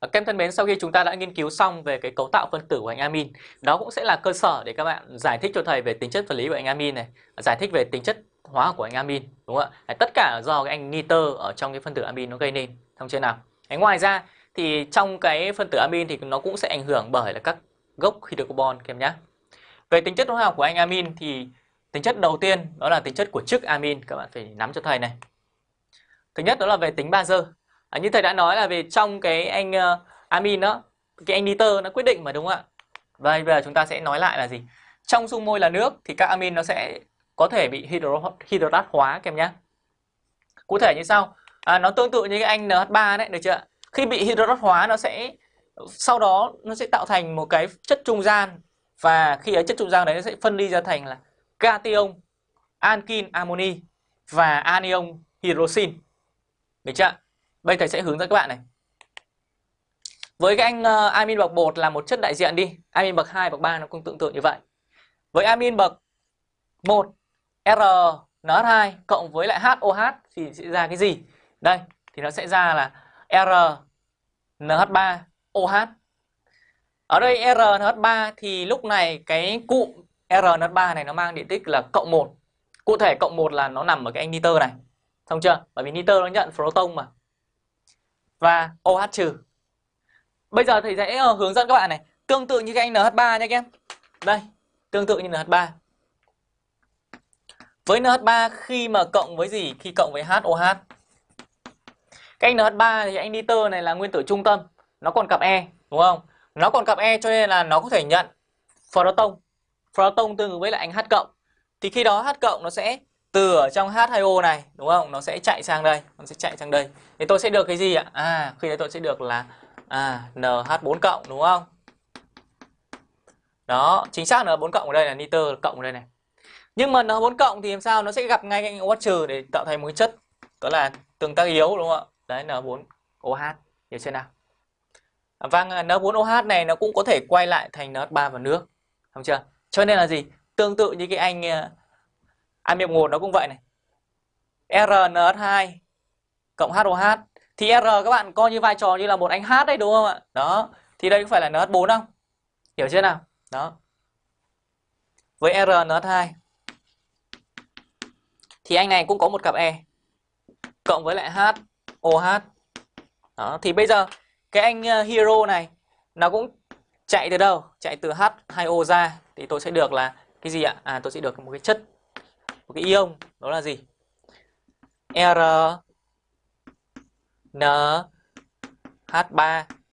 Ờ, các em thân mến, sau khi chúng ta đã nghiên cứu xong về cái cấu tạo phân tử của anh amin, đó cũng sẽ là cơ sở để các bạn giải thích cho thầy về tính chất vật lý của anh amin này, giải thích về tính chất hóa học của anh amin, đúng không ạ? Tất cả do cái anh nitơ ở trong cái phân tử amin nó gây nên, thông chưa nào? Ngoài ra thì trong cái phân tử amin thì nó cũng sẽ ảnh hưởng bởi là các gốc hydrocarbon các em nhé. Về tính chất hóa học của anh amin thì tính chất đầu tiên đó là tính chất của chức amin, các bạn phải nắm cho thầy này. Thứ nhất đó là về tính bazơ. À, như thầy đã nói là về trong cái anh uh, amin đó, cái anh nitơ nó quyết định mà đúng không ạ? Và bây giờ chúng ta sẽ nói lại là gì? Trong dung môi là nước thì các amin nó sẽ có thể bị hydro, hydrat hóa kèm nhá. Cụ thể như sau? À, nó tương tự như cái anh NH3 đấy, được chưa? Khi bị hydrat hóa nó sẽ sau đó nó sẽ tạo thành một cái chất trung gian và khi ấy chất trung gian đấy nó sẽ phân ly ra thành là cation, ankin, amoni và anion hydroxin. Được chưa? Bây thầy sẽ hướng dẫn các bạn này. Với cái anh uh, amin bậc 1 là một chất đại diện đi, amin bậc 2, bậc 3 nó cũng tương tự như vậy. Với amin bậc 1 R NH2 cộng với lại HOH thì sẽ ra cái gì? Đây, thì nó sẽ ra là R NH3 OH. Ở đây R NH3 thì lúc này cái cụm R NH3 này nó mang điện tích là cộng 1. Cụ thể cộng 1 là nó nằm ở cái anh nitơ này. Xong chưa? Bởi vì nitơ nó nhận proton mà. Và OH trừ. Bây giờ thầy sẽ ờ, hướng dẫn các bạn này. Tương tự như cái anh NH3 nha các em. Đây, tương tự như NH3. Với NH3 khi mà cộng với gì? Khi cộng với HOH. Cái anh NH3 thì anh nitơ này là nguyên tử trung tâm. Nó còn cặp E, đúng không? Nó còn cặp E cho nên là nó có thể nhận proton. Proton tương ứng với lại anh H cộng. Thì khi đó H cộng nó sẽ từ ở trong H2O này đúng không? Nó sẽ chạy sang đây, nó sẽ chạy sang đây. Thì tôi sẽ được cái gì ạ? À, khi đấy tôi sẽ được là à, NH4 cộng đúng không? Đó, chính xác N4 cộng ở đây là nitơ cộng ở đây này. Nhưng mà N4 cộng thì làm sao nó sẽ gặp ngay cái OH trừ để tạo thành một cái chất đó là tương tác yếu đúng không ạ? Đấy N4OH, hiểu chưa nào? À, vâng, à, N4OH này nó cũng có thể quay lại thành NH3 và nước. Không chưa? Cho nên là gì? Tương tự như cái anh à, À, amin 1 nó cũng vậy này. RNH2 cộng HOH thì R các bạn coi như vai trò như là một anh H đấy đúng không ạ? Đó. Thì đây có phải là NH4 không? Hiểu chưa nào? Đó. Với RNH2 thì anh này cũng có một cặp E cộng với lại H OH. Đó, thì bây giờ cái anh ờ, hero này nó cũng chạy từ đâu? Chạy từ H2O ra thì tôi sẽ được là cái gì ạ? À tôi sẽ được một cái chất một cái ion đó là gì? R N H3